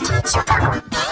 Best